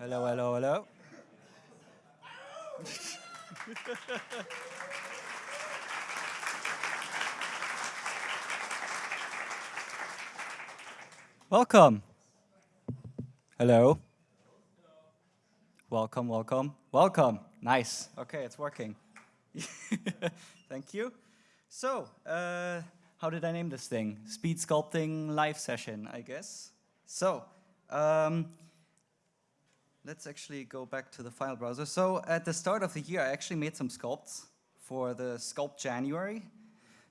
Hello, hello, hello. welcome. Hello. Welcome, welcome, welcome. Nice. Okay, it's working. Thank you. So, uh, how did I name this thing? Speed sculpting live session, I guess. So, um, let's actually go back to the file browser. So at the start of the year, I actually made some sculpts for the Sculpt January.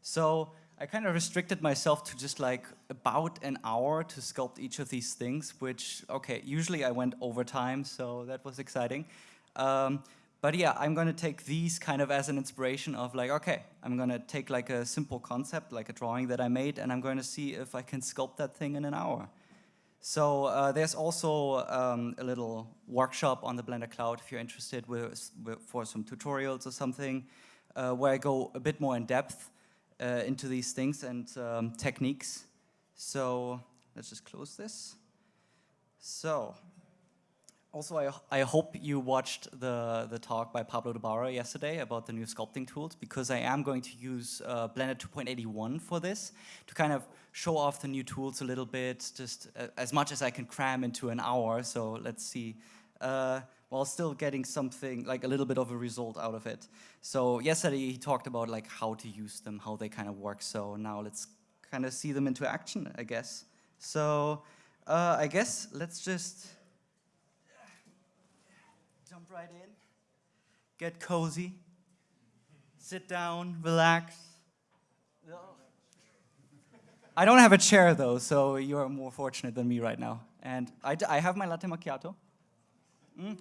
So I kind of restricted myself to just like about an hour to sculpt each of these things, which, okay, usually I went overtime, so that was exciting. Um, but yeah, I'm gonna take these kind of as an inspiration of like, okay, I'm gonna take like a simple concept, like a drawing that I made, and I'm gonna see if I can sculpt that thing in an hour. So uh, there's also um, a little workshop on the Blender Cloud if you're interested with, with, for some tutorials or something, uh, where I go a bit more in depth uh, into these things and um, techniques. So let's just close this. So also, I, I hope you watched the, the talk by Pablo Dobarro yesterday about the new sculpting tools because I am going to use uh, Blender 2.81 for this to kind of show off the new tools a little bit, just uh, as much as I can cram into an hour. So let's see, uh, while still getting something, like a little bit of a result out of it. So yesterday he talked about like how to use them, how they kind of work. So now let's kind of see them into action, I guess. So uh, I guess let's just right in, get cozy, sit down, relax. I don't have a chair though, so you're more fortunate than me right now. And I, I have my latte macchiato. Mm.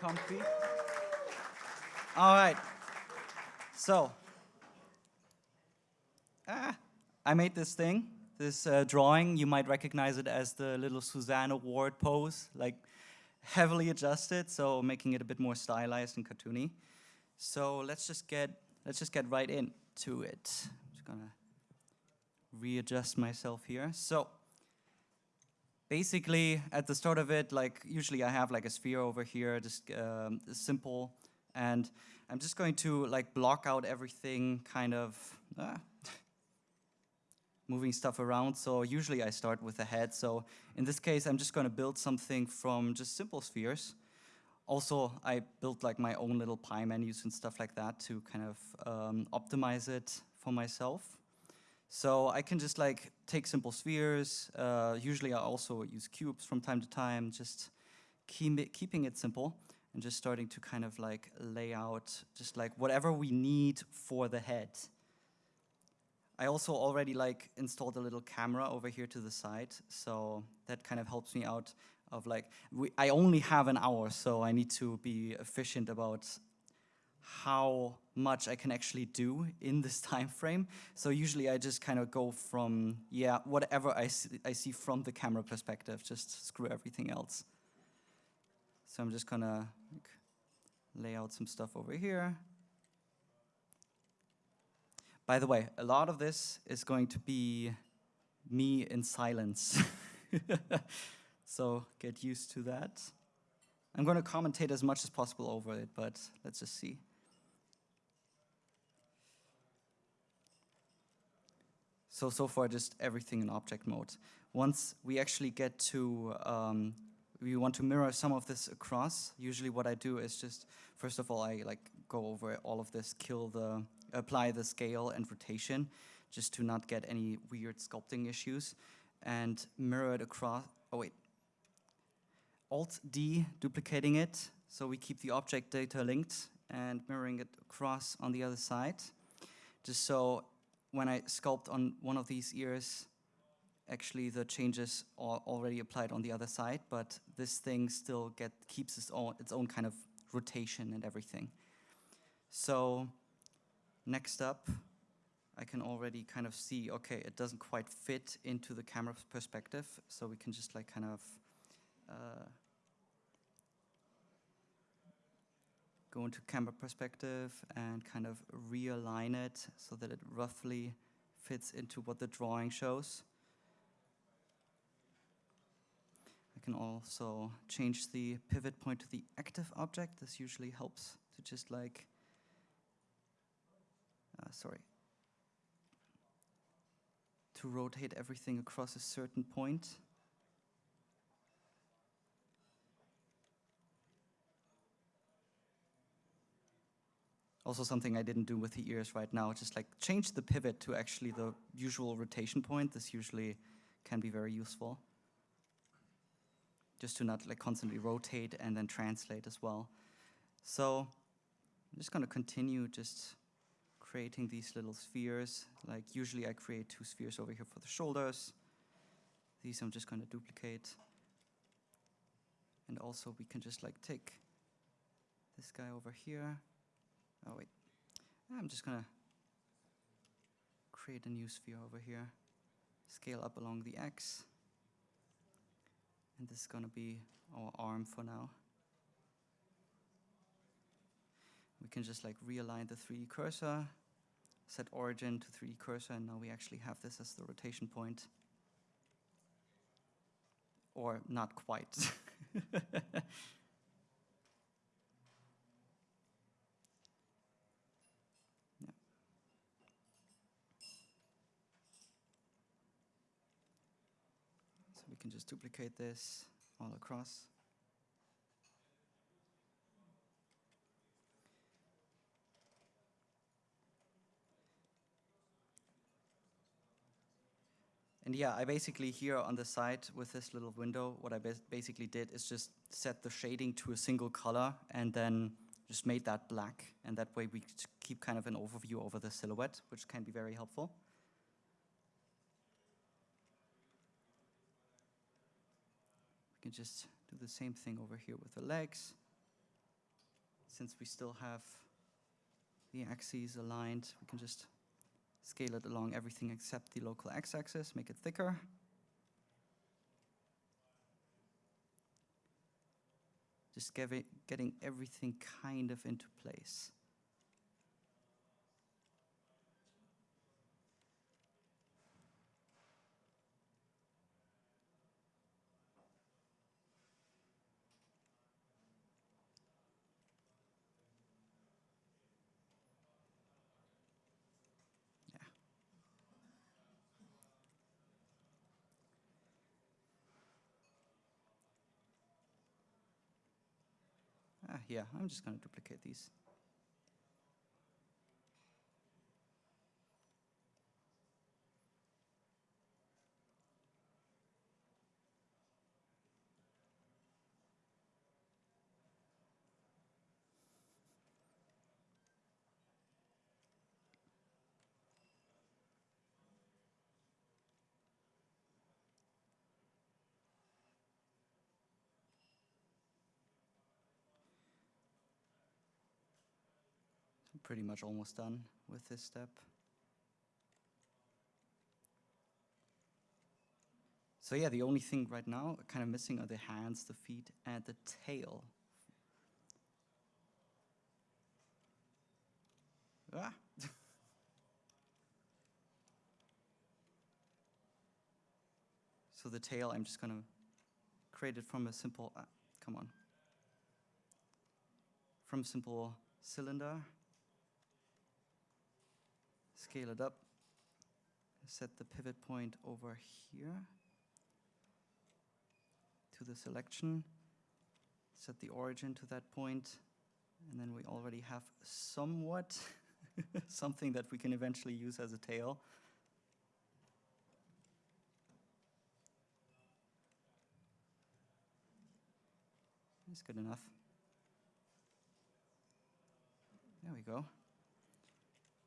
Comfy. All right. So, ah, I made this thing, this uh, drawing. You might recognize it as the little Suzanne Award pose, like heavily adjusted, so making it a bit more stylized and cartoony. So let's just get let's just get right into it. I'm just gonna readjust myself here. So basically at the start of it, like usually I have like a sphere over here, just um, simple, and I'm just going to like block out everything kind of, ah, moving stuff around. So usually I start with a head. So in this case, I'm just going to build something from just simple spheres. Also, I built like my own little pie menus and stuff like that to kind of um, optimize it for myself. So I can just like take simple spheres. Uh, usually I also use cubes from time to time, just keep it, keeping it simple and just starting to kind of like lay out just like whatever we need for the head. I also already like installed a little camera over here to the side, so that kind of helps me out of like, we, I only have an hour, so I need to be efficient about how much I can actually do in this time frame. So usually I just kind of go from, yeah, whatever I see, I see from the camera perspective, just screw everything else. So I'm just gonna like, lay out some stuff over here. By the way, a lot of this is going to be me in silence. so get used to that. I'm going to commentate as much as possible over it, but let's just see. So, so far just everything in object mode. Once we actually get to, um, we want to mirror some of this across, usually what I do is just, first of all, I like go over all of this, kill the apply the scale and rotation just to not get any weird sculpting issues. And mirror it across, oh wait, Alt-D, duplicating it, so we keep the object data linked and mirroring it across on the other side, just so when I sculpt on one of these ears, actually the changes are already applied on the other side, but this thing still get keeps its own, its own kind of rotation and everything. So Next up, I can already kind of see, okay, it doesn't quite fit into the camera perspective, so we can just like kind of uh, go into camera perspective and kind of realign it so that it roughly fits into what the drawing shows. I can also change the pivot point to the active object. This usually helps to just like, uh, sorry, to rotate everything across a certain point. Also something I didn't do with the ears right now, just like change the pivot to actually the usual rotation point. This usually can be very useful. Just to not like constantly rotate and then translate as well. So I'm just gonna continue just creating these little spheres. Like usually I create two spheres over here for the shoulders. These I'm just gonna duplicate. And also we can just like take this guy over here Oh wait, I'm just gonna create a new sphere over here, scale up along the X, and this is gonna be our arm for now. We can just like realign the 3D cursor, set origin to 3D cursor, and now we actually have this as the rotation point. Or not quite. So we can just duplicate this all across. And yeah, I basically here on the side with this little window, what I basically did is just set the shading to a single color and then just made that black. And that way we keep kind of an overview over the silhouette, which can be very helpful. We can just do the same thing over here with the legs. Since we still have the axes aligned, we can just scale it along everything except the local x-axis, make it thicker. Just getting everything kind of into place. Ah, yeah, I'm just going to duplicate these. Pretty much almost done with this step. So yeah, the only thing right now kind of missing are the hands, the feet, and the tail. Ah. so the tail, I'm just gonna create it from a simple, ah, come on, from a simple cylinder scale it up, set the pivot point over here to the selection, set the origin to that point, and then we already have somewhat something that we can eventually use as a tail. That's good enough. There we go.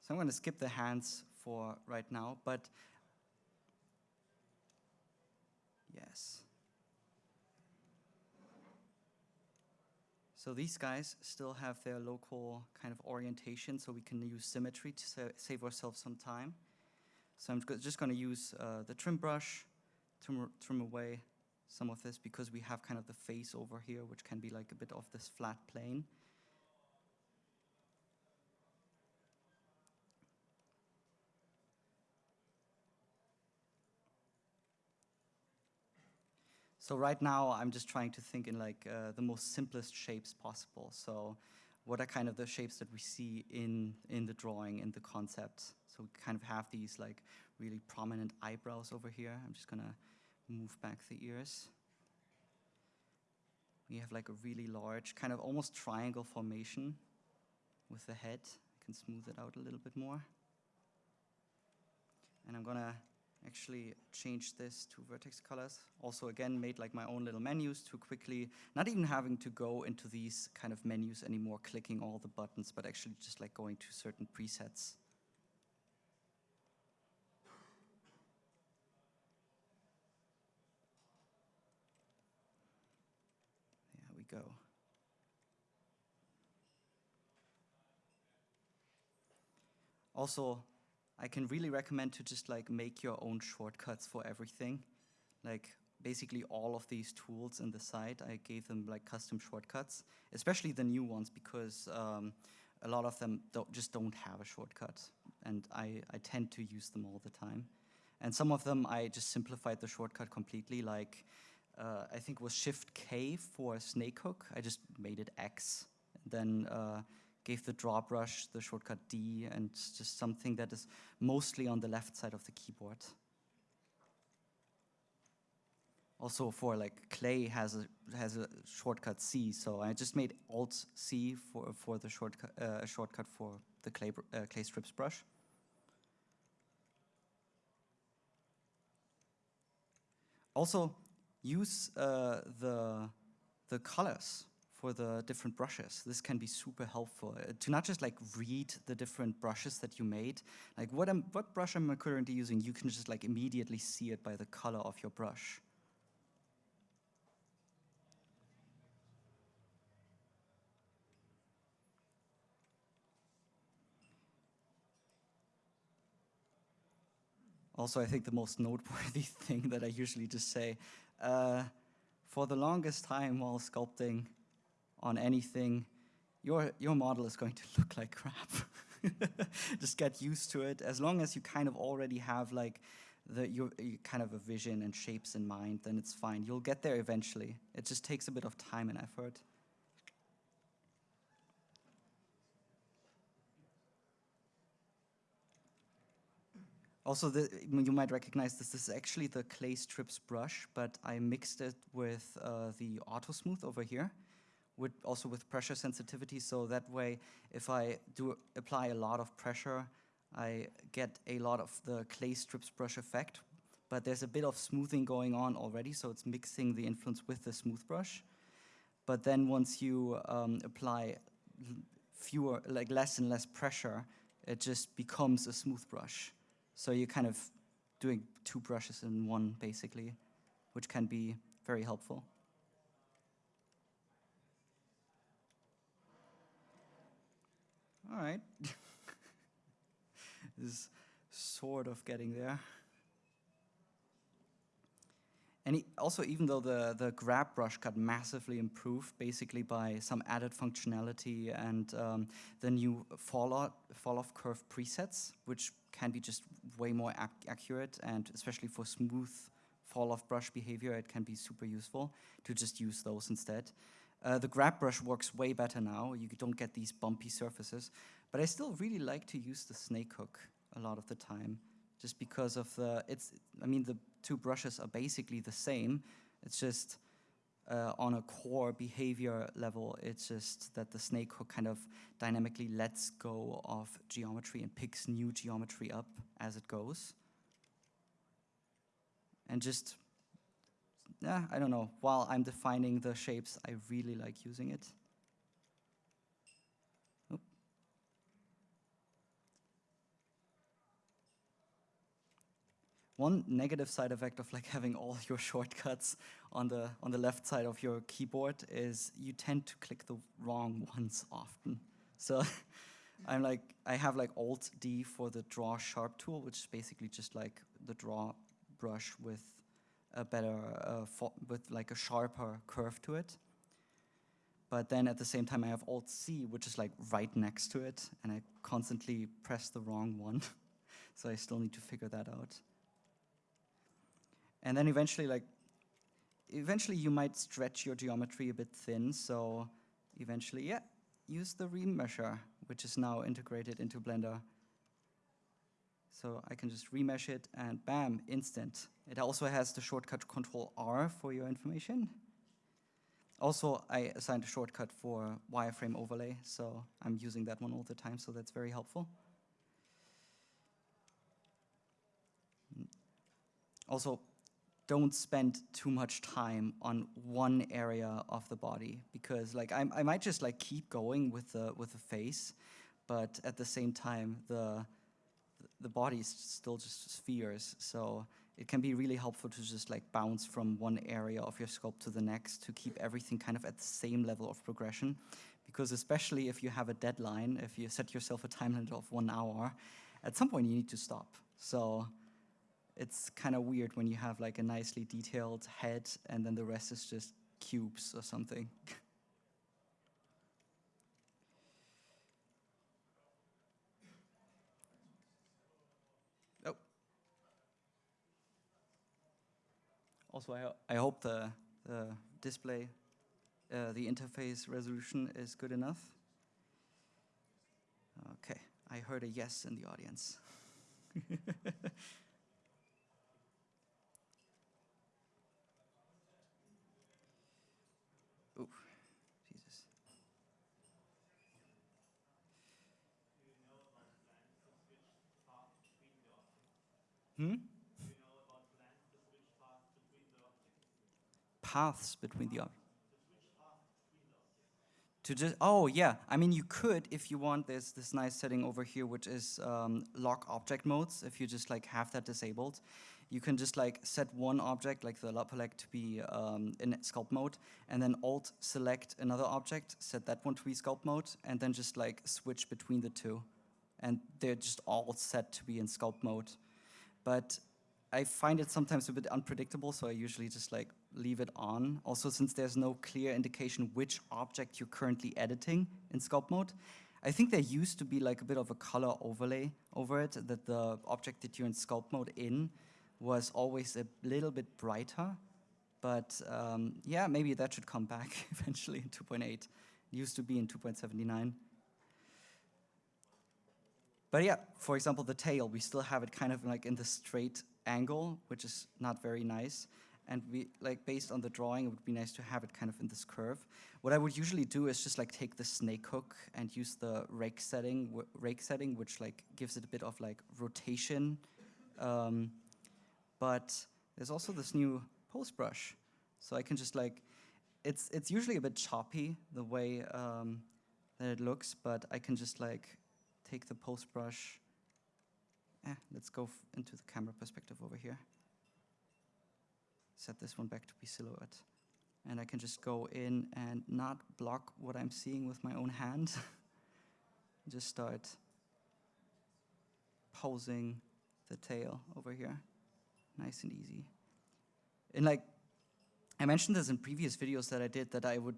So I'm going to skip the hands for right now, but yes. So these guys still have their local kind of orientation, so we can use symmetry to sa save ourselves some time. So I'm just going to use uh, the trim brush to trim away some of this because we have kind of the face over here, which can be like a bit of this flat plane. So right now, I'm just trying to think in like uh, the most simplest shapes possible. So what are kind of the shapes that we see in, in the drawing, in the concept? So we kind of have these like really prominent eyebrows over here. I'm just gonna move back the ears. We have like a really large, kind of almost triangle formation with the head. I can smooth it out a little bit more. And I'm gonna actually changed this to vertex colors. Also again, made like my own little menus to quickly, not even having to go into these kind of menus anymore, clicking all the buttons, but actually just like going to certain presets. There we go. Also, I can really recommend to just like make your own shortcuts for everything. Like basically all of these tools in the site, I gave them like custom shortcuts, especially the new ones because um, a lot of them don't, just don't have a shortcut. And I, I tend to use them all the time. And some of them I just simplified the shortcut completely, like uh, I think was Shift K for snake hook. I just made it X. Then uh, gave the draw brush the shortcut D and just something that is mostly on the left side of the keyboard. Also for like clay has a has a shortcut C, so I just made Alt C for for the shortcut uh, shortcut for the clay uh, clay strips brush. Also use uh, the the colors for the different brushes. This can be super helpful uh, to not just like read the different brushes that you made. Like what, am, what brush am I currently using? You can just like immediately see it by the color of your brush. Also, I think the most noteworthy thing that I usually just say, uh, for the longest time while sculpting, on anything, your, your model is going to look like crap. Just get used to it. As long as you kind of already have like the your, your, kind of a vision and shapes in mind, then it's fine. You'll get there eventually. It just takes a bit of time and effort. Also, the, you might recognize this. This is actually the clay strips brush, but I mixed it with uh, the auto smooth over here with also with pressure sensitivity. So that way, if I do apply a lot of pressure, I get a lot of the clay strips brush effect. But there's a bit of smoothing going on already, so it's mixing the influence with the smooth brush. But then once you um, apply fewer, like less and less pressure, it just becomes a smooth brush. So you're kind of doing two brushes in one, basically, which can be very helpful. All right. this is sort of getting there. And also, even though the, the grab brush got massively improved, basically by some added functionality and um, the new fall-off fall -off curve presets, which can be just way more ac accurate, and especially for smooth fall-off brush behavior, it can be super useful to just use those instead. Uh, the grab brush works way better now. You don't get these bumpy surfaces. But I still really like to use the snake hook a lot of the time, just because of the, it's, I mean, the two brushes are basically the same. It's just uh, on a core behavior level, it's just that the snake hook kind of dynamically lets go of geometry and picks new geometry up as it goes. And just yeah, I don't know, while I'm defining the shapes, I really like using it. Oop. One negative side effect of like having all your shortcuts on the on the left side of your keyboard is you tend to click the wrong ones often. So I'm like I have like Alt D for the draw sharp tool, which is basically just like the draw brush with a better, with like a sharper curve to it. But then at the same time I have Alt C, which is like right next to it, and I constantly press the wrong one. so I still need to figure that out. And then eventually like, eventually you might stretch your geometry a bit thin, so eventually, yeah, use the remesher, which is now integrated into Blender. So I can just remesh it and bam, instant. It also has the shortcut control R for your information. Also, I assigned a shortcut for wireframe overlay, so I'm using that one all the time, so that's very helpful. Also, don't spend too much time on one area of the body because like I, I might just like keep going with the with the face, but at the same time the the body is still just spheres. So it can be really helpful to just like bounce from one area of your sculpt to the next to keep everything kind of at the same level of progression. Because especially if you have a deadline, if you set yourself a time limit of one hour, at some point you need to stop. So it's kind of weird when you have like a nicely detailed head and then the rest is just cubes or something. Also, I, I hope the, the display, uh, the interface resolution is good enough. Okay, I heard a yes in the audience. Hmm? Paths between the objects. To just, oh yeah, I mean you could if you want, there's this nice setting over here which is um, lock object modes, if you just like have that disabled. You can just like set one object, like the Lapalek to be um, in sculpt mode, and then alt select another object, set that one to be sculpt mode, and then just like switch between the two. And they're just all set to be in sculpt mode but I find it sometimes a bit unpredictable, so I usually just like leave it on. Also, since there's no clear indication which object you're currently editing in sculpt mode, I think there used to be like a bit of a color overlay over it, that the object that you're in sculpt mode in was always a little bit brighter. But um, yeah, maybe that should come back eventually in 2.8. It used to be in 2.79. But yeah, for example, the tail, we still have it kind of like in the straight angle, which is not very nice. And we like based on the drawing, it would be nice to have it kind of in this curve. What I would usually do is just like take the snake hook and use the rake setting, rake setting, which like gives it a bit of like rotation. Um, but there's also this new pose brush, so I can just like, it's it's usually a bit choppy the way um, that it looks, but I can just like take the pose brush. Eh, let's go into the camera perspective over here. Set this one back to be silhouette. And I can just go in and not block what I'm seeing with my own hand. just start posing the tail over here. Nice and easy. And like, I mentioned this in previous videos that I did that I would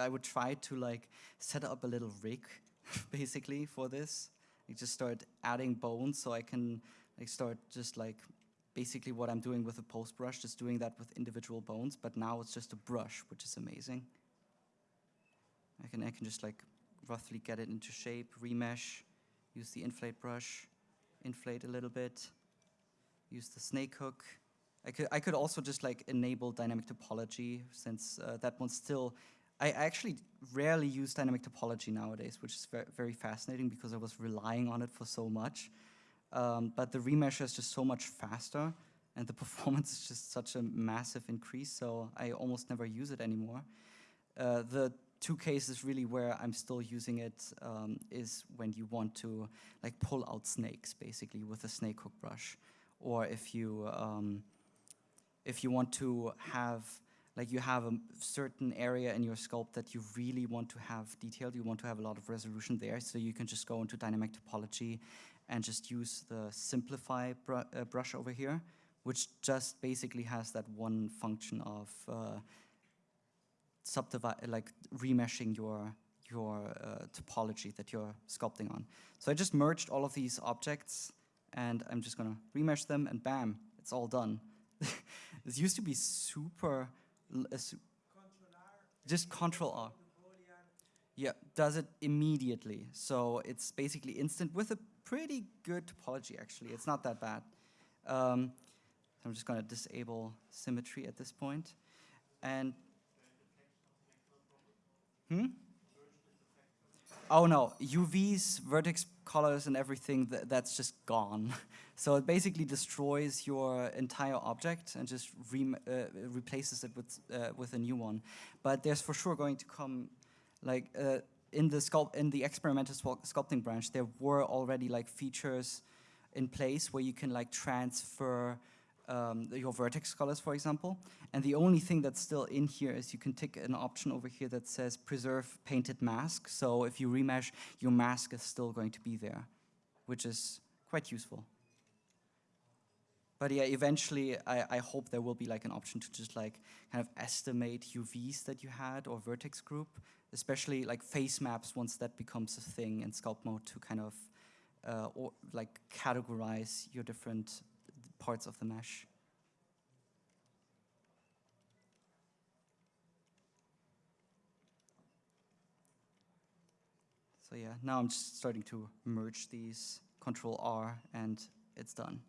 I would try to like set up a little rig basically for this. I just start adding bones so I can like start just like basically what I'm doing with a pose brush, just doing that with individual bones, but now it's just a brush, which is amazing. I can, I can just like roughly get it into shape, remesh, use the inflate brush, inflate a little bit, use the snake hook. I could, I could also just like enable dynamic topology since uh, that one still I actually rarely use dynamic topology nowadays, which is very, very fascinating because I was relying on it for so much. Um, but the remesher is just so much faster and the performance is just such a massive increase, so I almost never use it anymore. Uh, the two cases really where I'm still using it um, is when you want to like pull out snakes basically with a snake hook brush, or if you um, if you want to have like you have a certain area in your sculpt that you really want to have detailed, you want to have a lot of resolution there, so you can just go into dynamic topology and just use the simplify br uh, brush over here, which just basically has that one function of uh, like remeshing your your uh, topology that you're sculpting on. So I just merged all of these objects and I'm just gonna remesh them and bam, it's all done. this used to be super assu- just Control R. Yeah, does it immediately. So it's basically instant with a pretty good topology, actually. It's not that bad. Um, I'm just going to disable symmetry at this point. And hmm? Oh no, UVs, vertex colors, and everything th that's just gone. so it basically destroys your entire object and just rem uh, replaces it with uh, with a new one. But there's for sure going to come, like uh, in the sculpt in the experimental sculpting branch, there were already like features in place where you can like transfer um, your vertex colors, for example. And the only thing that's still in here is you can tick an option over here that says preserve painted mask. So if you remesh, your mask is still going to be there, which is quite useful. But yeah, eventually I, I hope there will be like an option to just like kind of estimate UVs that you had or vertex group, especially like face maps once that becomes a thing in sculpt mode to kind of uh, or like categorize your different parts of the mesh. So yeah, now I'm just starting to merge these, Control R, and it's done.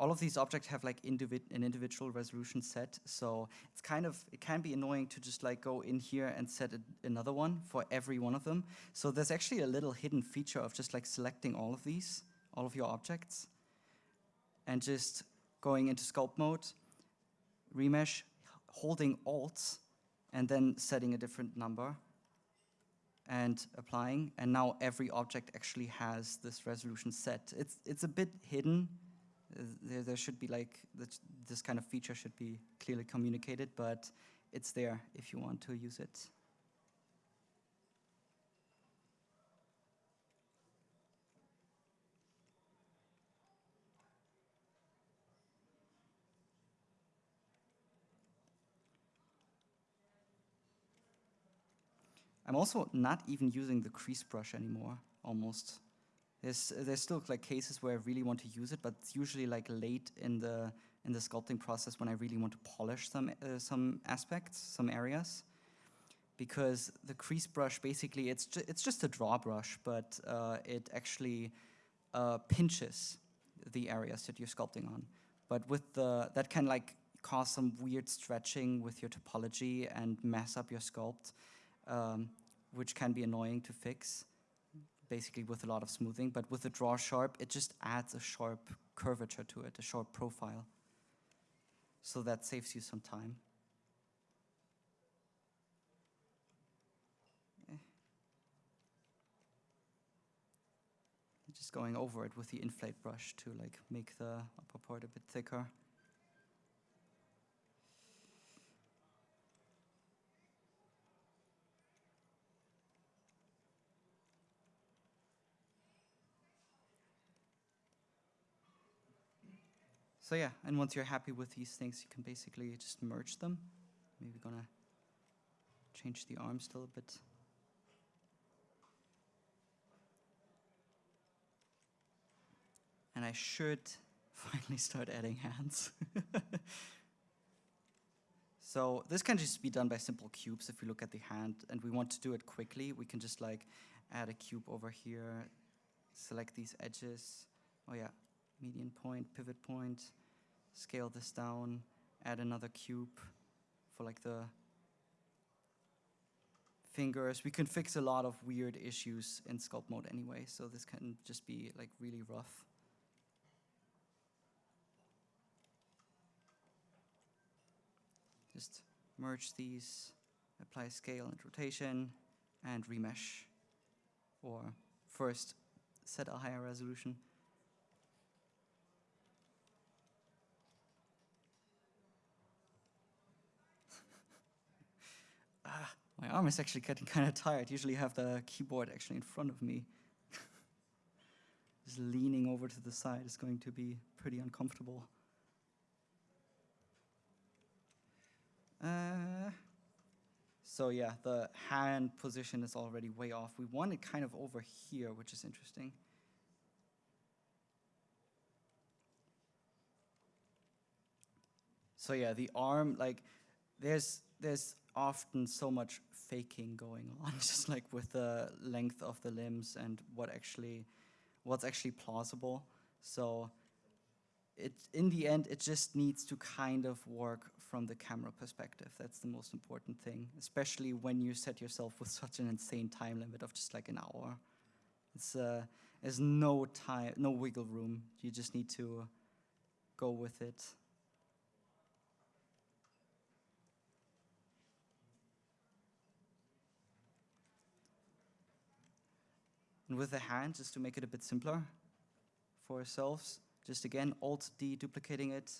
All of these objects have like individ an individual resolution set, so it's kind of, it can be annoying to just like go in here and set a, another one for every one of them. So there's actually a little hidden feature of just like selecting all of these, all of your objects, and just going into sculpt mode, remesh, holding Alt, and then setting a different number and applying. And now every object actually has this resolution set. It's, it's a bit hidden. There, there should be like, this kind of feature should be clearly communicated, but it's there if you want to use it. I'm also not even using the crease brush anymore, almost. There's, there's still like cases where I really want to use it, but it's usually like late in the, in the sculpting process when I really want to polish some, uh, some aspects, some areas. Because the crease brush, basically, it's, ju it's just a draw brush, but uh, it actually uh, pinches the areas that you're sculpting on. But with the, that can like cause some weird stretching with your topology and mess up your sculpt um, which can be annoying to fix, basically with a lot of smoothing. But with the draw sharp, it just adds a sharp curvature to it, a sharp profile. So that saves you some time. Eh. Just going over it with the inflate brush to like make the upper part a bit thicker. So yeah, and once you're happy with these things, you can basically just merge them. Maybe gonna change the arm still a bit. And I should finally start adding hands. so this can just be done by simple cubes if we look at the hand and we want to do it quickly, we can just like add a cube over here, select these edges. Oh yeah, median point, pivot point, scale this down, add another cube for like the fingers. We can fix a lot of weird issues in sculpt mode anyway, so this can just be like really rough. Just merge these, apply scale and rotation, and remesh. Or first set a higher resolution. Arm is actually getting kind of tired. Usually I have the keyboard actually in front of me. Just leaning over to the side is going to be pretty uncomfortable. Uh, so yeah, the hand position is already way off. We want it kind of over here, which is interesting. so yeah, the arm, like, there's there's often so much faking going on, just like with the length of the limbs and what actually, what's actually plausible. So it, in the end, it just needs to kind of work from the camera perspective. That's the most important thing, especially when you set yourself with such an insane time limit of just like an hour. It's, uh, there's no time, no wiggle room. You just need to go with it. And with the hand, just to make it a bit simpler for ourselves, just again, Alt-D duplicating it,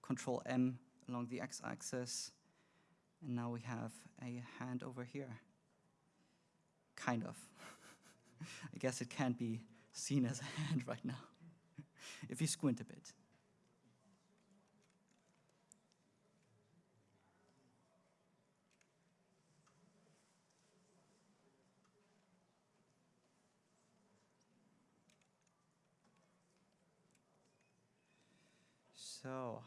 Control-M along the x-axis, and now we have a hand over here. Kind of. I guess it can't be seen as a hand right now, if you squint a bit. So,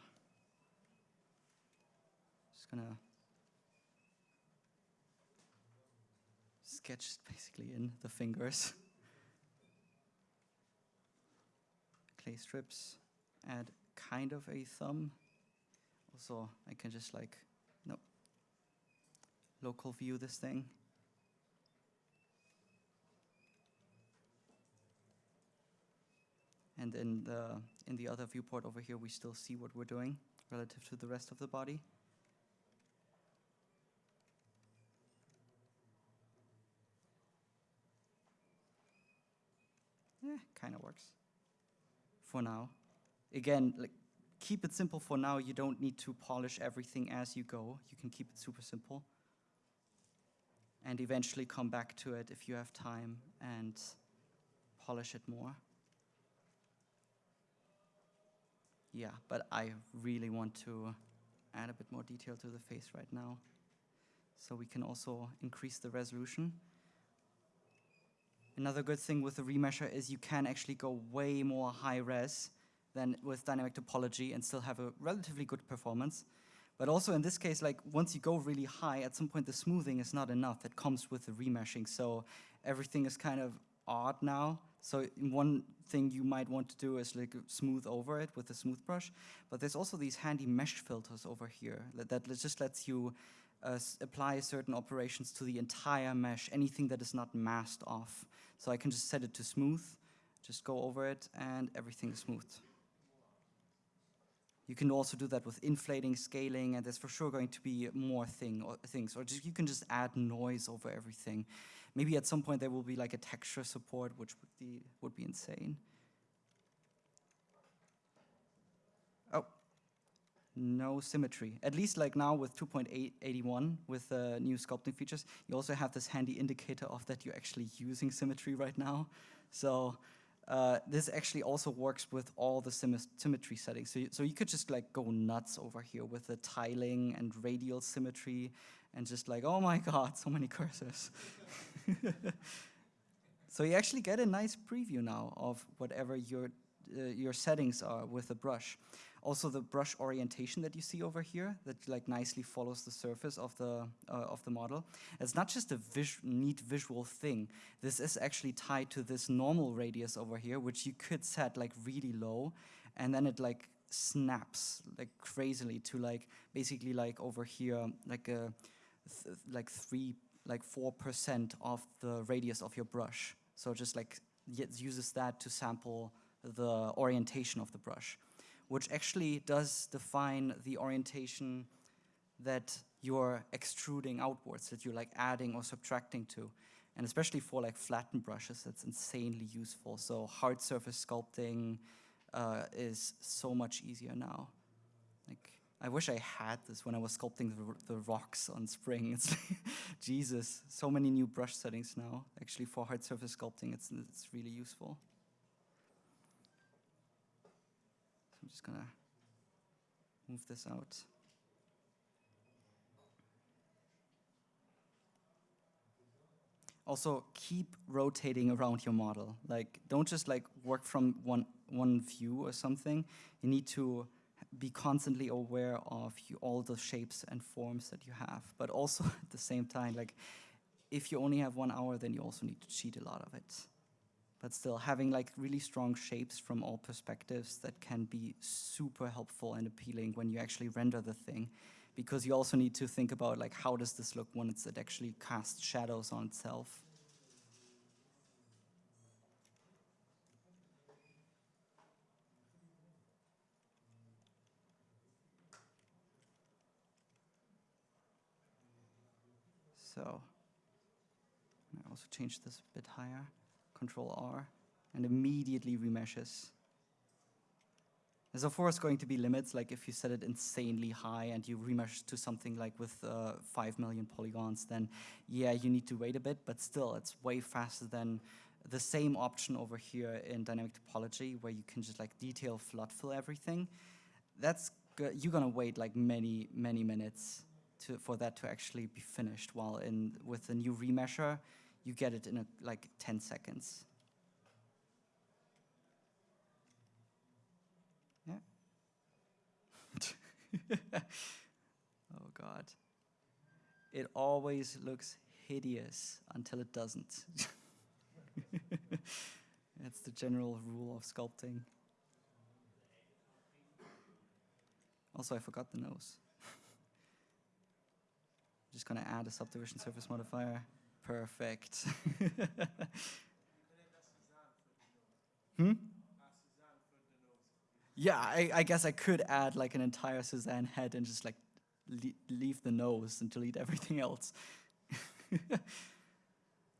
just gonna sketch basically in the fingers. Clay strips, add kind of a thumb. Also, I can just like, no, local view this thing. And in the, in the other viewport over here, we still see what we're doing relative to the rest of the body. Yeah, kind of works for now. Again, like keep it simple for now. You don't need to polish everything as you go. You can keep it super simple. And eventually come back to it if you have time and polish it more. Yeah, but I really want to add a bit more detail to the face right now. So we can also increase the resolution. Another good thing with the remesher is you can actually go way more high res than with dynamic topology and still have a relatively good performance. But also in this case, like once you go really high, at some point the smoothing is not enough. That comes with the remeshing. So everything is kind of odd now. So one thing you might want to do is like smooth over it with a smooth brush, but there's also these handy mesh filters over here that, that just lets you uh, apply certain operations to the entire mesh, anything that is not masked off. So I can just set it to smooth, just go over it, and everything is smooth. You can also do that with inflating, scaling, and there's for sure going to be more thing or things. Or just, you can just add noise over everything. Maybe at some point there will be like a texture support, which would be, would be insane. Oh, no symmetry. At least like now with 2.81 with uh, new sculpting features, you also have this handy indicator of that you're actually using symmetry right now. So uh, this actually also works with all the symmetry settings. So you, so you could just like go nuts over here with the tiling and radial symmetry and just like, oh my god, so many cursors. so you actually get a nice preview now of whatever your, uh, your settings are with the brush. Also the brush orientation that you see over here that like nicely follows the surface of the, uh, of the model. It's not just a vis neat visual thing. This is actually tied to this normal radius over here, which you could set like really low and then it like snaps like crazily to like basically like over here like a like three, like four percent of the radius of your brush. So just like uses that to sample the orientation of the brush, which actually does define the orientation that you're extruding outwards, that you're like adding or subtracting to. And especially for like flattened brushes, that's insanely useful. So hard surface sculpting uh, is so much easier now. I wish I had this when I was sculpting the, the rocks on Spring. It's Jesus, so many new brush settings now. Actually, for hard surface sculpting, it's, it's really useful. So I'm just gonna move this out. Also, keep rotating around your model. Like, don't just like work from one one view or something. You need to be constantly aware of you, all the shapes and forms that you have, but also at the same time, like if you only have one hour, then you also need to cheat a lot of it. But still, having like really strong shapes from all perspectives that can be super helpful and appealing when you actually render the thing, because you also need to think about like how does this look when it's, it actually casts shadows on itself. So I also change this a bit higher, Control R, and immediately remeshes. There's of course going to be limits, like if you set it insanely high and you remesh to something like with uh, 5 million polygons, then yeah, you need to wait a bit, but still, it's way faster than the same option over here in dynamic topology, where you can just like detail flood fill everything. That's good. you're gonna wait like many, many minutes to, for that to actually be finished, while in with the new remesher, you get it in a, like 10 seconds. Yeah. oh God. It always looks hideous until it doesn't. That's the general rule of sculpting. Also, I forgot the nose. Just gonna add a subdivision surface modifier. Perfect. hmm? Yeah, I, I, guess I could add like an entire Suzanne head and just like le leave the nose and delete everything else.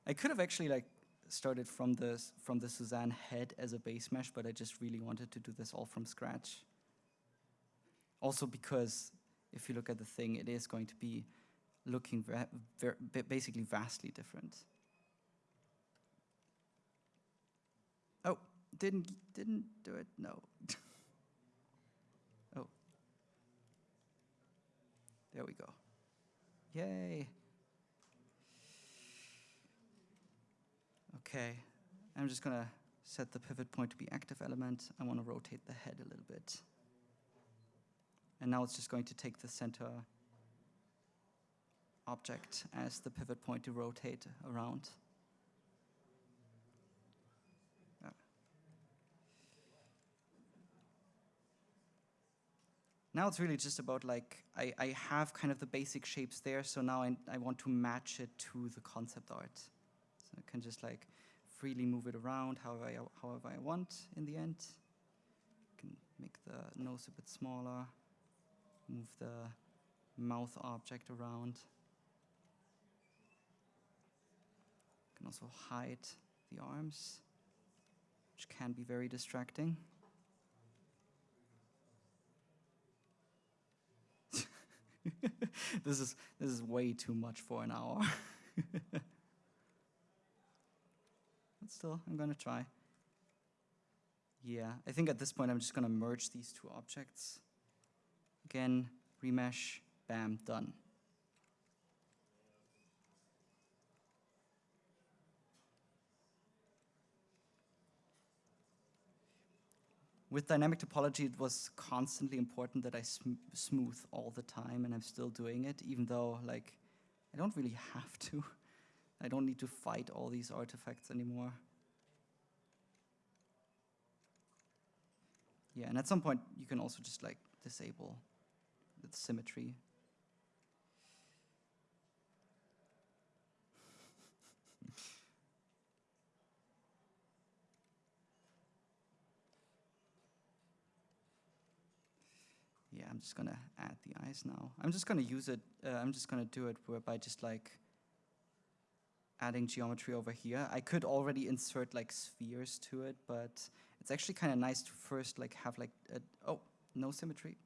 I could have actually like started from the from the Suzanne head as a base mesh, but I just really wanted to do this all from scratch. Also because if you look at the thing, it is going to be looking basically vastly different. Oh, didn't didn't do it. No. Oh, there we go. Yay. Okay, I'm just gonna set the pivot point to be active element. I wanna rotate the head a little bit. And now it's just going to take the center object as the pivot point to rotate around. Now it's really just about like, I, I have kind of the basic shapes there, so now I, I want to match it to the concept art. So I can just like freely move it around however I, however I want in the end. I can make the nose a bit smaller, move the mouth object around. I can also hide the arms, which can be very distracting. this is this is way too much for an hour. but still, I'm gonna try. Yeah, I think at this point I'm just gonna merge these two objects. Again, remesh, bam, done. With dynamic topology, it was constantly important that I sm smooth all the time, and I'm still doing it, even though like I don't really have to. I don't need to fight all these artifacts anymore. Yeah, and at some point you can also just like disable the symmetry I'm just gonna add the eyes now. I'm just gonna use it, uh, I'm just gonna do it by just like adding geometry over here. I could already insert like spheres to it, but it's actually kind of nice to first like have like, a, oh, no symmetry.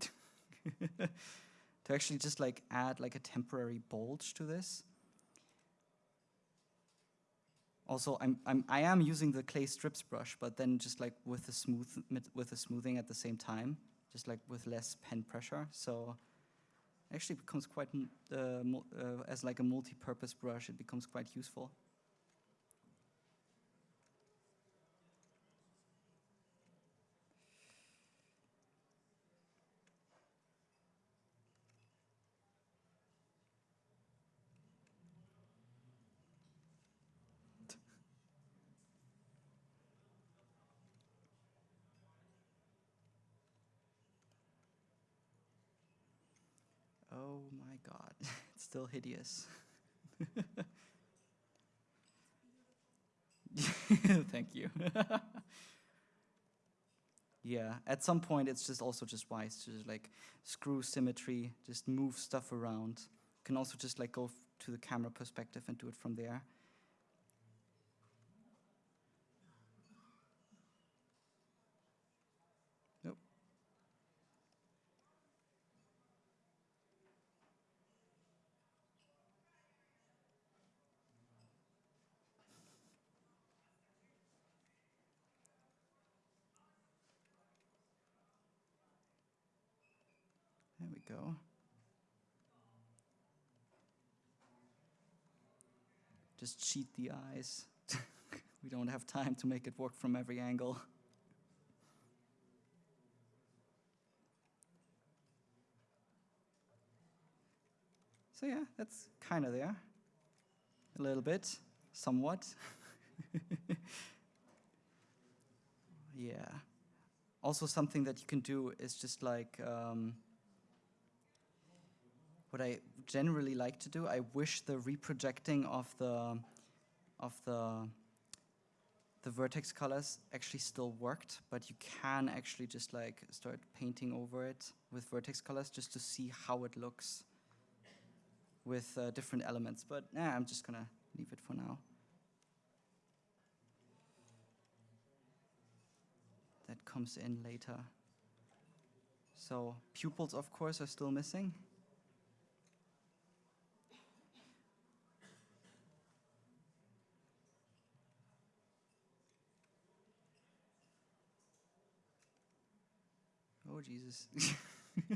to actually just like add like a temporary bulge to this. Also, I'm, I'm, I am using the clay strips brush, but then just like with the smooth, with the smoothing at the same time just like with less pen pressure. So actually becomes quite, uh, uh, as like a multi-purpose brush, it becomes quite useful. Oh my god, it's still hideous. Thank you. yeah, at some point it's just also just wise to just like screw symmetry, just move stuff around. You can also just like go to the camera perspective and do it from there. Nope. There we go. Just cheat the eyes. we don't have time to make it work from every angle. So yeah, that's kind of there. A little bit, somewhat. yeah. Also something that you can do is just like, um, what I generally like to do, I wish the reprojecting of the of the the vertex colors actually still worked, but you can actually just like start painting over it with vertex colors just to see how it looks with uh, different elements. But nah, I'm just gonna leave it for now. That comes in later. So pupils, of course, are still missing. Jesus.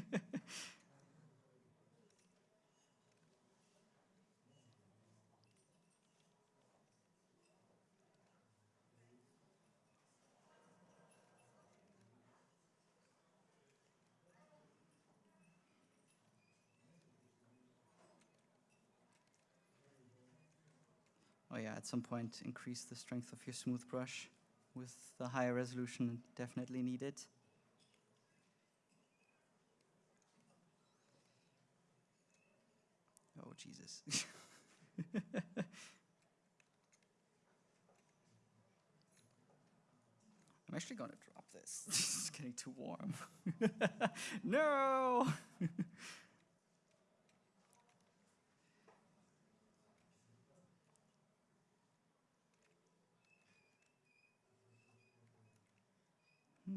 oh yeah, at some point increase the strength of your smooth brush with the higher resolution definitely needed. Jesus. I'm actually going to drop this. is getting too warm. no! hmm.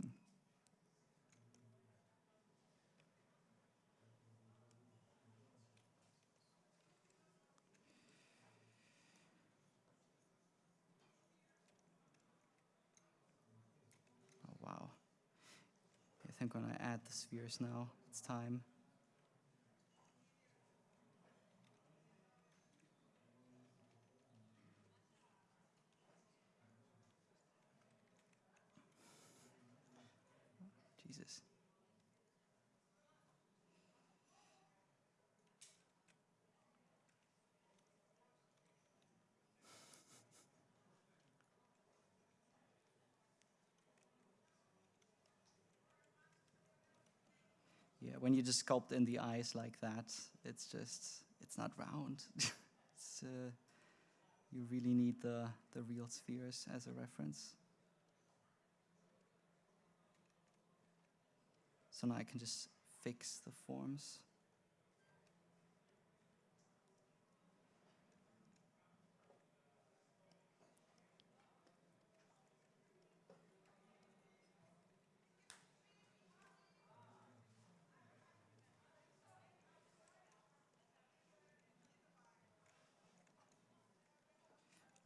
Oh, wow. I think I'm to add the spheres now. It's time. Jesus. Yeah, when you just sculpt in the eyes like that, it's just, it's not round. it's, uh, you really need the, the real spheres as a reference. So now I can just fix the forms.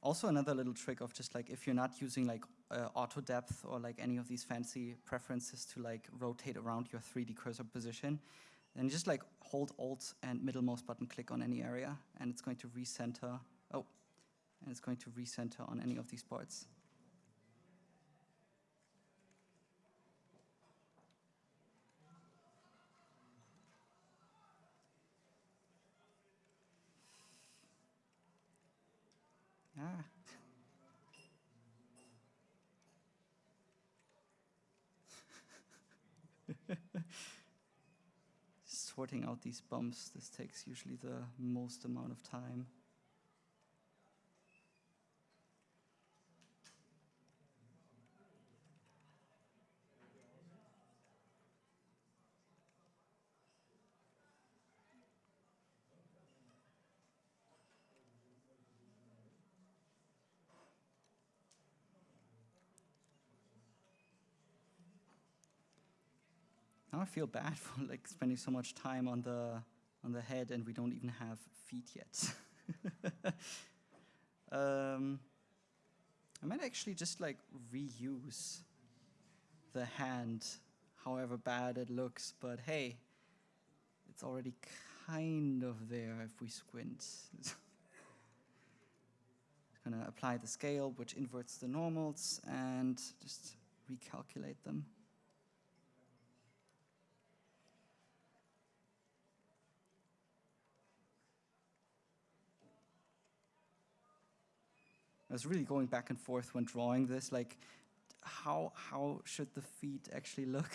Also another little trick of just like if you're not using like uh, auto depth or like any of these fancy preferences to like rotate around your 3D cursor position, then just like hold Alt and middle mouse button click on any area and it's going to recenter. Oh, and it's going to recenter on any of these parts. Ah. Sorting out these bumps. This takes usually the most amount of time. Feel bad for like spending so much time on the on the head and we don't even have feet yet. um, I might actually just like reuse the hand, however bad it looks, but hey, it's already kind of there if we squint. Gonna apply the scale, which inverts the normals, and just recalculate them. I was really going back and forth when drawing this, like how how should the feet actually look?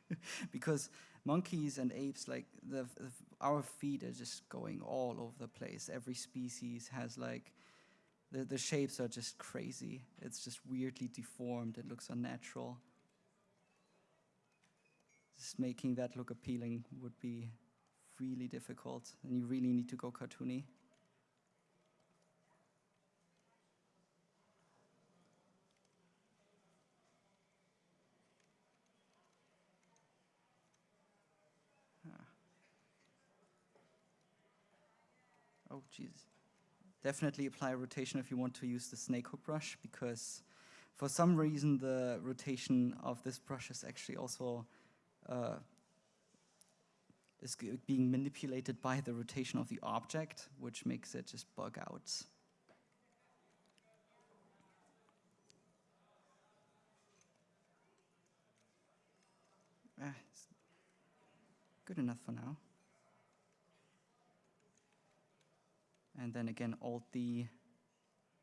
because monkeys and apes, like the, the, our feet are just going all over the place. Every species has like the the shapes are just crazy. It's just weirdly deformed. It looks unnatural. Just making that look appealing would be really difficult, and you really need to go cartoony. Definitely apply rotation if you want to use the snake hook brush because for some reason the rotation of this brush is actually also uh, is being manipulated by the rotation of the object, which makes it just bug out. Ah, good enough for now. And then again Alt D,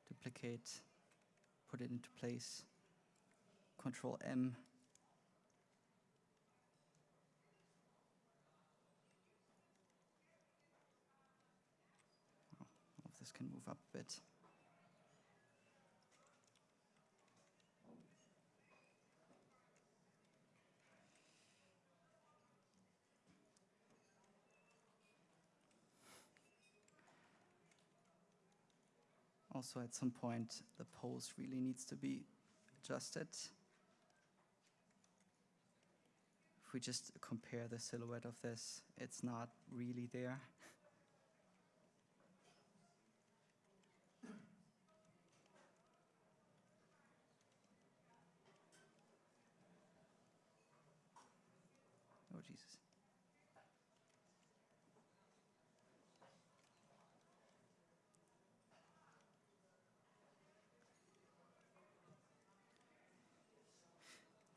duplicate, put it into place, Control M. Oh, this can move up a bit. Also at some point the pose really needs to be adjusted. If we just compare the silhouette of this, it's not really there. oh Jesus.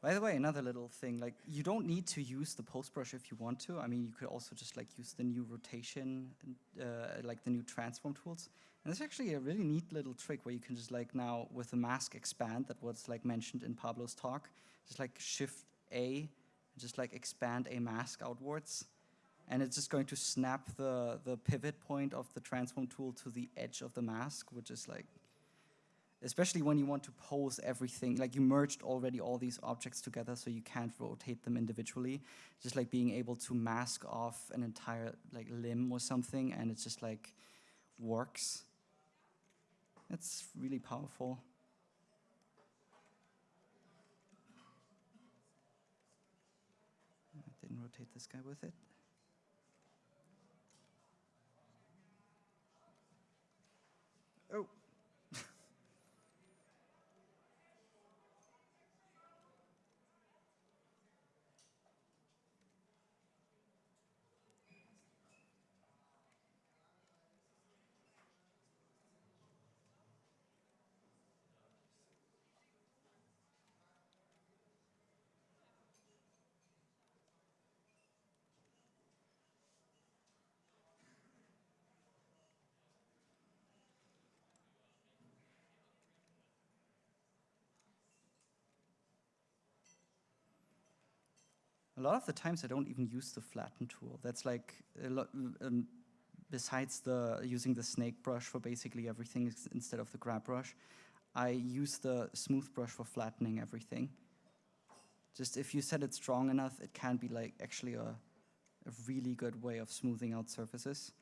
By the way, another little thing, like you don't need to use the pose brush if you want to. I mean, you could also just like use the new rotation, uh, like the new transform tools. And there's actually a really neat little trick where you can just like now with the mask expand that was like mentioned in Pablo's talk, just like shift A, just like expand a mask outwards. And it's just going to snap the, the pivot point of the transform tool to the edge of the mask, which is like especially when you want to pose everything, like you merged already all these objects together so you can't rotate them individually. Just like being able to mask off an entire like limb or something and it just like works. It's really powerful. I didn't rotate this guy with it. A lot of the times I don't even use the flatten tool. That's like um, besides the using the snake brush for basically everything instead of the grab brush, I use the smooth brush for flattening everything. Just if you set it strong enough, it can be like actually a, a really good way of smoothing out surfaces,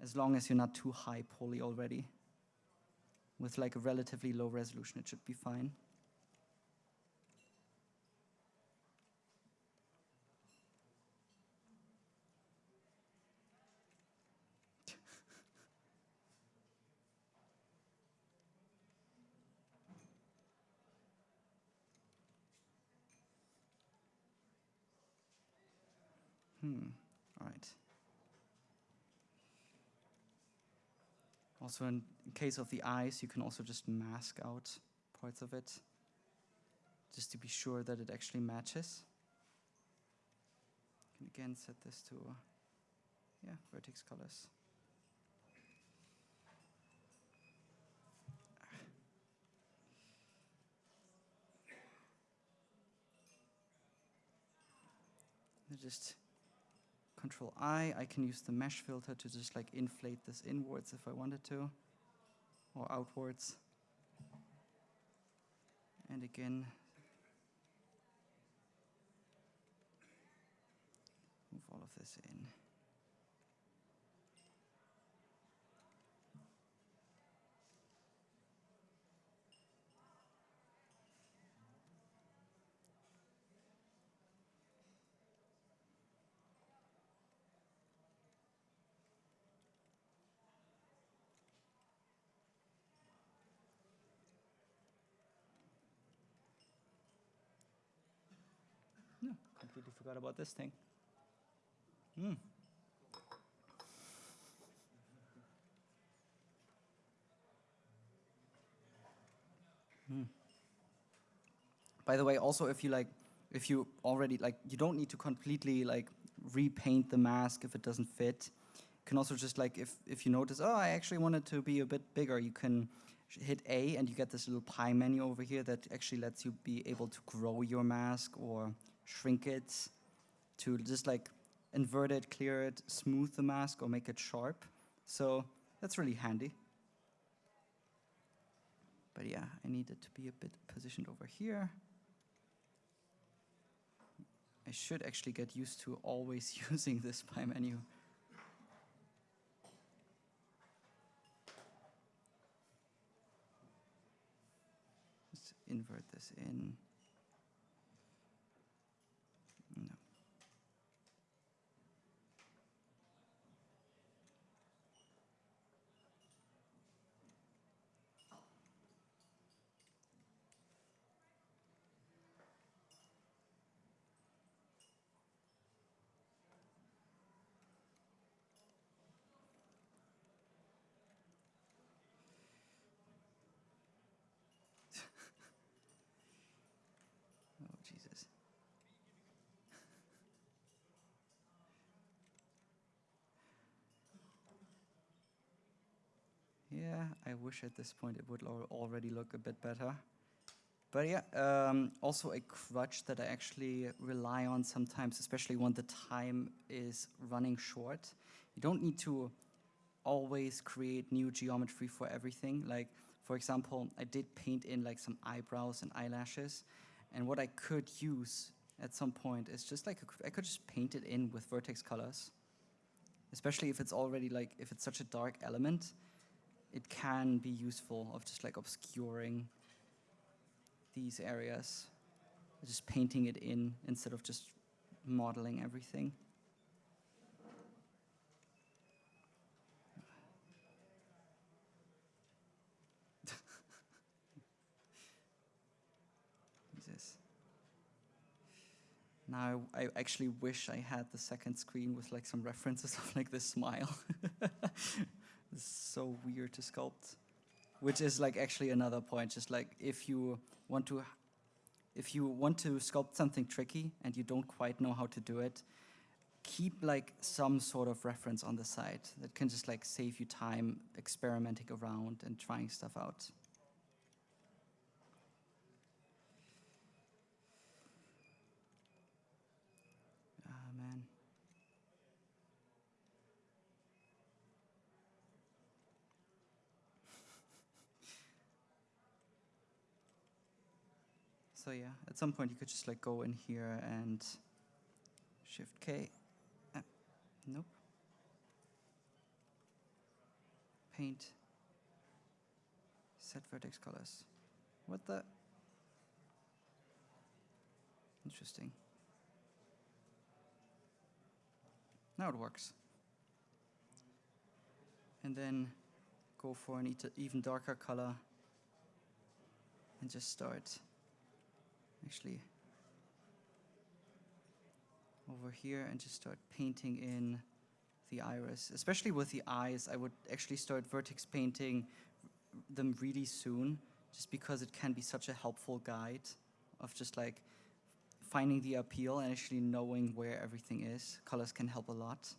as long as you're not too high poly already. With like a relatively low resolution, it should be fine. Hmm, right. Also in, case of the eyes, you can also just mask out parts of it, just to be sure that it actually matches. You can again set this to, yeah, vertex colors. just Control I, I can use the mesh filter to just like inflate this inwards if I wanted to, or outwards. And again, move all of this in. Completely forgot about this thing. Hmm. Hmm. By the way, also if you like, if you already like, you don't need to completely like repaint the mask if it doesn't fit. You can also just like, if, if you notice, oh, I actually want it to be a bit bigger, you can hit A and you get this little pie menu over here that actually lets you be able to grow your mask or shrink it, to just like invert it, clear it, smooth the mask, or make it sharp. So that's really handy. But yeah, I need it to be a bit positioned over here. I should actually get used to always using this pie menu. Let's invert this in. I wish at this point it would already look a bit better. But yeah, um, also a crutch that I actually rely on sometimes, especially when the time is running short. You don't need to always create new geometry for everything. Like, for example, I did paint in like some eyebrows and eyelashes. And what I could use at some point is just like, a, I could just paint it in with vertex colors. Especially if it's already like, if it's such a dark element, it can be useful of just like obscuring these areas, just painting it in instead of just modeling everything. Now I actually wish I had the second screen with like some references of like this smile. It's so weird to sculpt. Which is like actually another point, just like if you want to if you want to sculpt something tricky and you don't quite know how to do it, keep like some sort of reference on the side that can just like save you time experimenting around and trying stuff out. So yeah, at some point you could just like go in here and Shift K. Uh, nope. Paint. Set vertex colors. What the? Interesting. Now it works. And then go for an even darker color and just start actually over here and just start painting in the iris. Especially with the eyes, I would actually start vertex painting them really soon just because it can be such a helpful guide of just like finding the appeal and actually knowing where everything is. Colors can help a lot.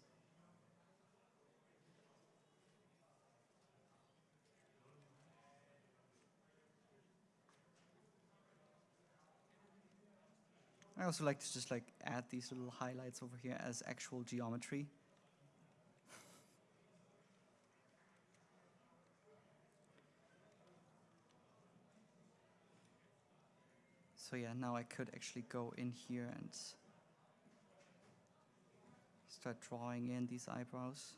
I also like to just like add these little highlights over here as actual geometry. So yeah, now I could actually go in here and start drawing in these eyebrows.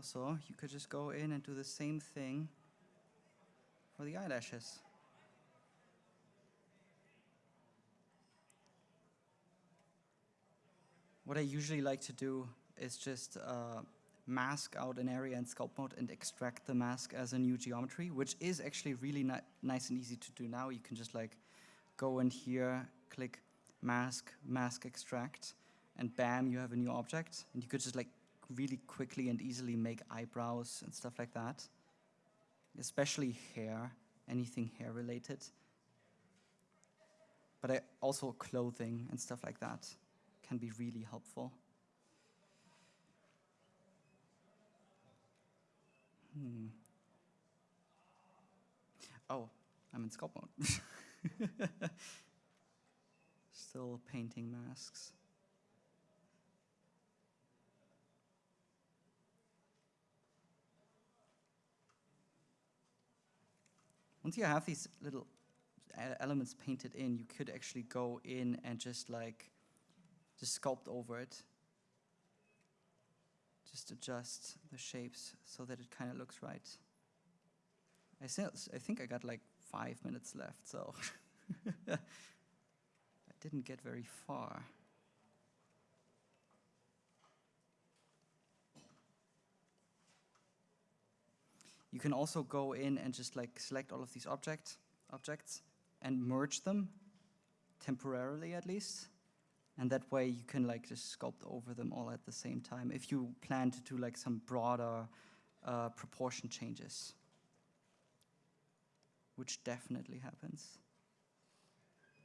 Also, you could just go in and do the same thing for the eyelashes. What I usually like to do is just uh, mask out an area in sculpt mode and extract the mask as a new geometry, which is actually really ni nice and easy to do now. You can just like go in here, click mask, mask extract, and bam, you have a new object. And you could just like really quickly and easily make eyebrows and stuff like that, especially hair, anything hair related. But I, also clothing and stuff like that can be really helpful. Hmm. Oh, I'm in sculpt mode. Still painting masks. Once you have these little uh, elements painted in, you could actually go in and just like, just sculpt over it. Just adjust the shapes so that it kind of looks right. I, I think I got like five minutes left, so I didn't get very far. You can also go in and just like select all of these object, objects and merge them, temporarily at least. And that way you can like just sculpt over them all at the same time if you plan to do like some broader uh, proportion changes, which definitely happens.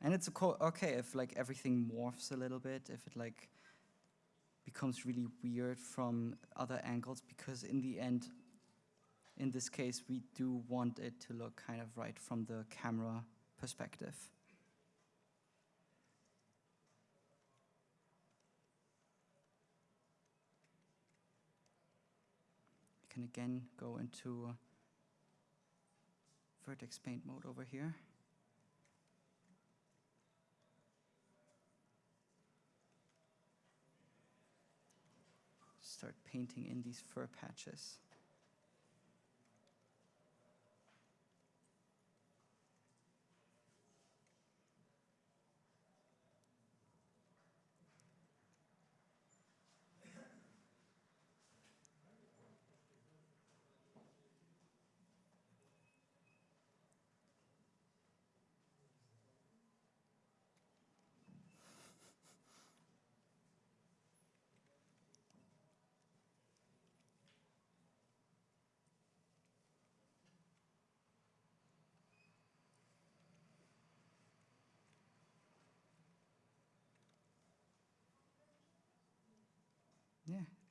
And it's okay if like everything morphs a little bit, if it like becomes really weird from other angles, because in the end, in this case, we do want it to look kind of right from the camera perspective. You can again go into vertex paint mode over here. Start painting in these fur patches.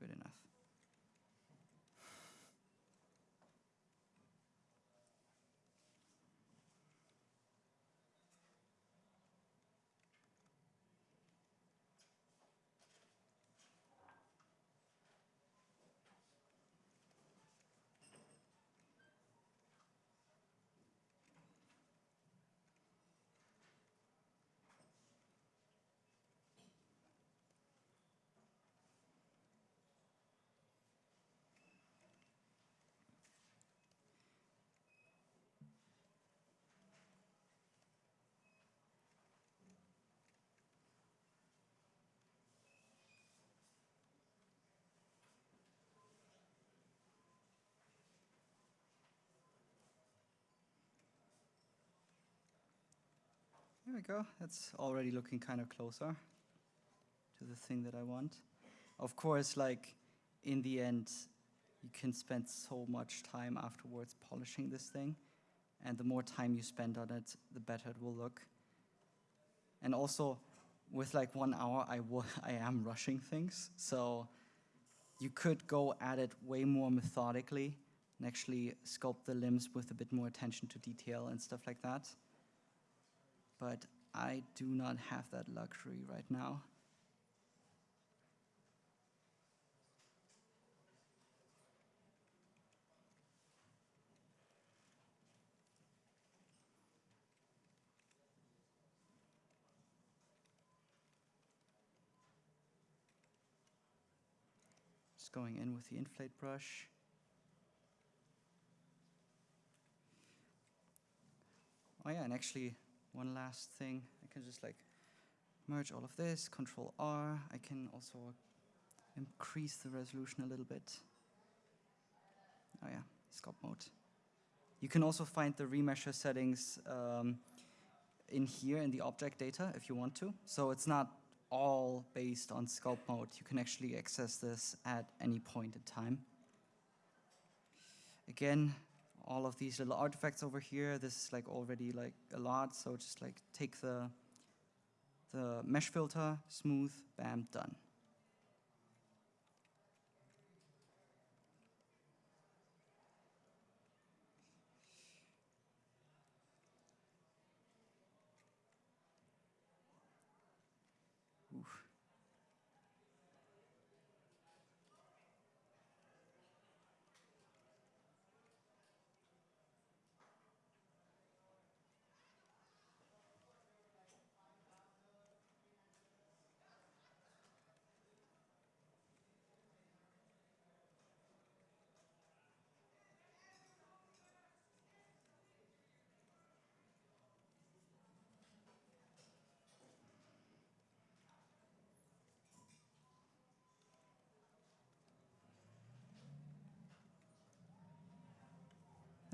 good enough. We go. That's already looking kind of closer to the thing that I want. Of course, like in the end, you can spend so much time afterwards polishing this thing. And the more time you spend on it, the better it will look. And also, with like one hour, I, I am rushing things. So you could go at it way more methodically and actually sculpt the limbs with a bit more attention to detail and stuff like that. But I do not have that luxury right now. Just going in with the inflate brush. Oh yeah, and actually one last thing, I can just like merge all of this, Control R. I can also increase the resolution a little bit. Oh yeah, sculpt mode. You can also find the remesher settings um, in here in the object data if you want to. So it's not all based on sculpt mode. You can actually access this at any point in time. Again, all of these little artifacts over here, this is like already like a lot, so just like take the, the mesh filter, smooth, bam, done.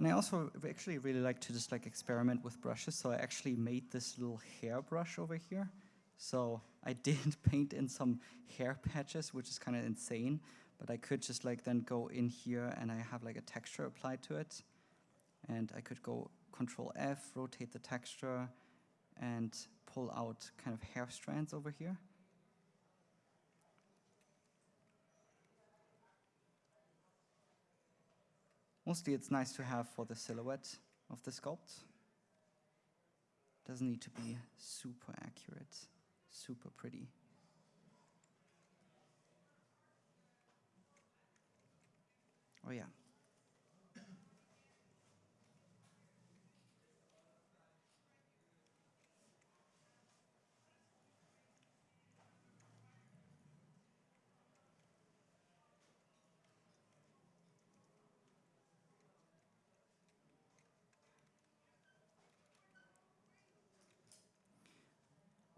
And I also actually really like to just like experiment with brushes. So I actually made this little hair brush over here. So I did paint in some hair patches, which is kind of insane. But I could just like then go in here and I have like a texture applied to it. And I could go Control F, rotate the texture, and pull out kind of hair strands over here. Mostly it's nice to have for the silhouette of the sculpt. Doesn't need to be super accurate, super pretty. Oh yeah,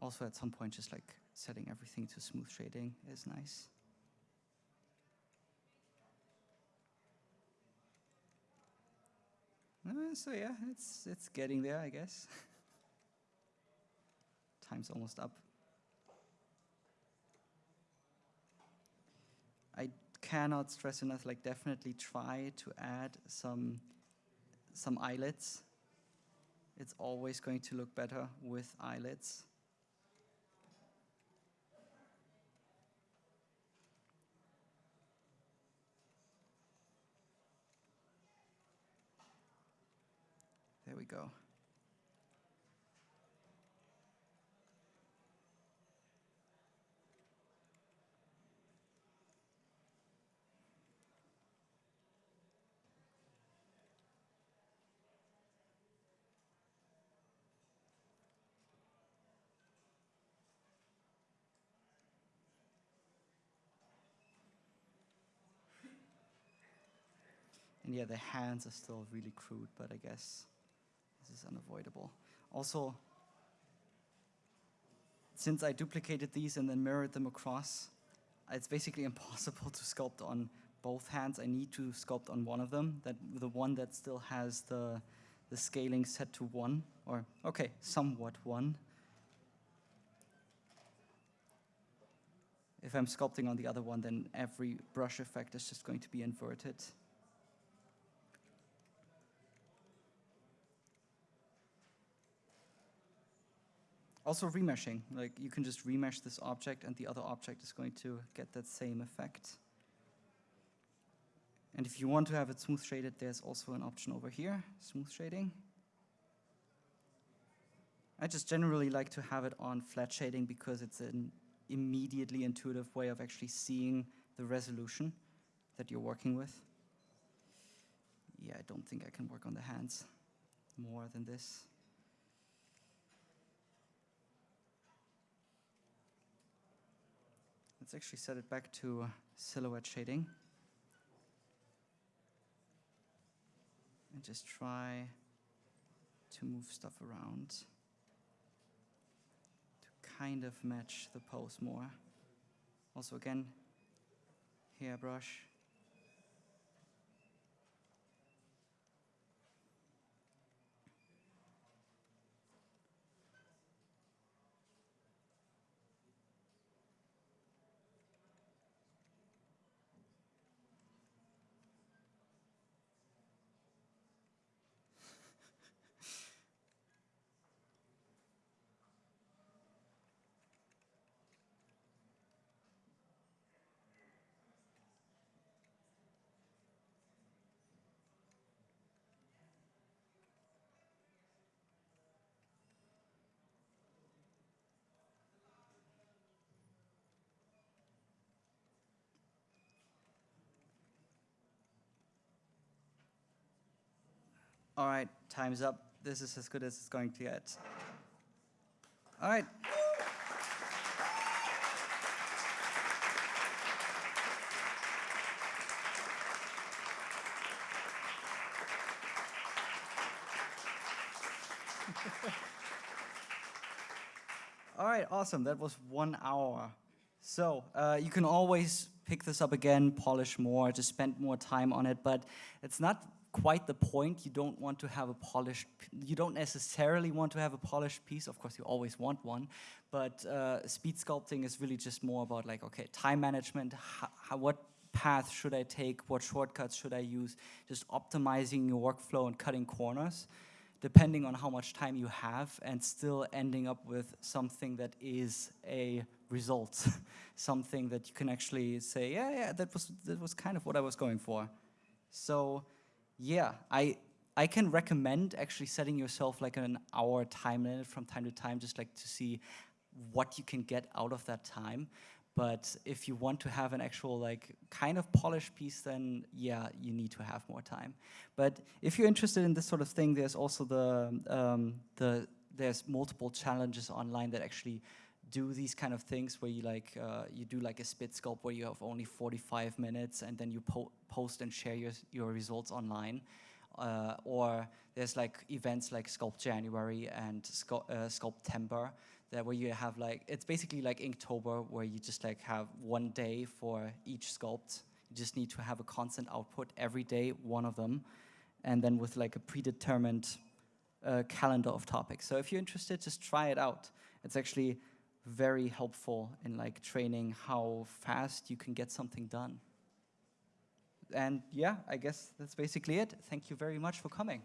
Also at some point just like setting everything to smooth shading is nice. Uh, so yeah, it's it's getting there, I guess. Time's almost up. I cannot stress enough, like definitely try to add some some eyelets. It's always going to look better with eyelets. There we go. And yeah, the hands are still really crude, but I guess is unavoidable. Also, since I duplicated these and then mirrored them across, it's basically impossible to sculpt on both hands. I need to sculpt on one of them, that the one that still has the, the scaling set to one, or okay, somewhat one. If I'm sculpting on the other one, then every brush effect is just going to be inverted. Also remeshing, like you can just remesh this object and the other object is going to get that same effect. And if you want to have it smooth shaded, there's also an option over here, smooth shading. I just generally like to have it on flat shading because it's an immediately intuitive way of actually seeing the resolution that you're working with. Yeah, I don't think I can work on the hands more than this. Let's actually set it back to uh, silhouette shading. And just try to move stuff around to kind of match the pose more. Also again, hairbrush. All right, time's up. This is as good as it's going to get. All right. All right, awesome. That was one hour. So uh, you can always pick this up again, polish more, just spend more time on it, but it's not quite the point. You don't want to have a polished, you don't necessarily want to have a polished piece. Of course, you always want one, but uh, speed sculpting is really just more about like, okay, time management, how, what path should I take, what shortcuts should I use, just optimizing your workflow and cutting corners depending on how much time you have and still ending up with something that is a result, something that you can actually say, yeah, yeah, that was, that was kind of what I was going for. So yeah, I I can recommend actually setting yourself like an hour time limit from time to time, just like to see what you can get out of that time. But if you want to have an actual like kind of polished piece, then yeah, you need to have more time. But if you're interested in this sort of thing, there's also the um, the there's multiple challenges online that actually do these kind of things where you like uh, you do like a speed sculpt where you have only 45 minutes and then you po post and share your your results online. Uh, or there's like events like Sculpt January and Sculpt, uh, Sculptember that where you have like it's basically like Inktober where you just like have one day for each sculpt. You just need to have a constant output every day, one of them, and then with like a predetermined uh, calendar of topics. So if you're interested, just try it out. It's actually very helpful in like training how fast you can get something done. And yeah, I guess that's basically it. Thank you very much for coming.